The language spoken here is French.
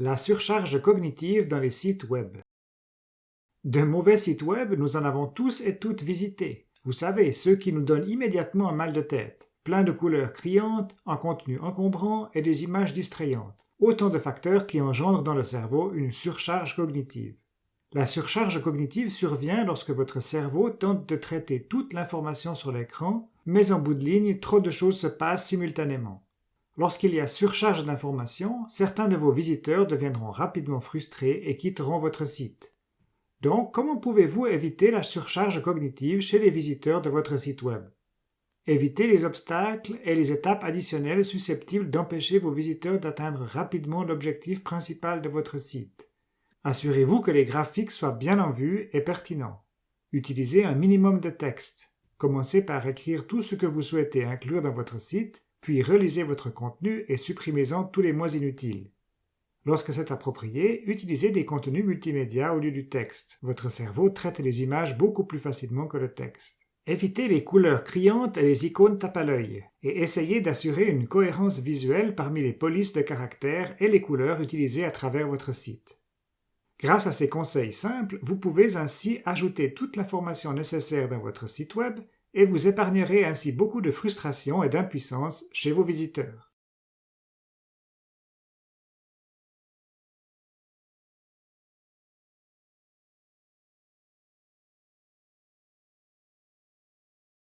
La surcharge cognitive dans les sites web. De mauvais sites web, nous en avons tous et toutes visités. Vous savez, ceux qui nous donnent immédiatement un mal de tête, plein de couleurs criantes, un contenu encombrant et des images distrayantes. Autant de facteurs qui engendrent dans le cerveau une surcharge cognitive. La surcharge cognitive survient lorsque votre cerveau tente de traiter toute l'information sur l'écran, mais en bout de ligne, trop de choses se passent simultanément. Lorsqu'il y a surcharge d'informations, certains de vos visiteurs deviendront rapidement frustrés et quitteront votre site. Donc, comment pouvez-vous éviter la surcharge cognitive chez les visiteurs de votre site web? Évitez les obstacles et les étapes additionnelles susceptibles d'empêcher vos visiteurs d'atteindre rapidement l'objectif principal de votre site. Assurez-vous que les graphiques soient bien en vue et pertinents. Utilisez un minimum de texte. Commencez par écrire tout ce que vous souhaitez inclure dans votre site, puis relisez votre contenu et supprimez-en tous les mots inutiles. Lorsque c'est approprié, utilisez des contenus multimédia au lieu du texte. Votre cerveau traite les images beaucoup plus facilement que le texte. Évitez les couleurs criantes et les icônes tape à l'œil, et essayez d'assurer une cohérence visuelle parmi les polices de caractères et les couleurs utilisées à travers votre site. Grâce à ces conseils simples, vous pouvez ainsi ajouter toute l'information nécessaire dans votre site web et vous épargnerez ainsi beaucoup de frustration et d'impuissance chez vos visiteurs.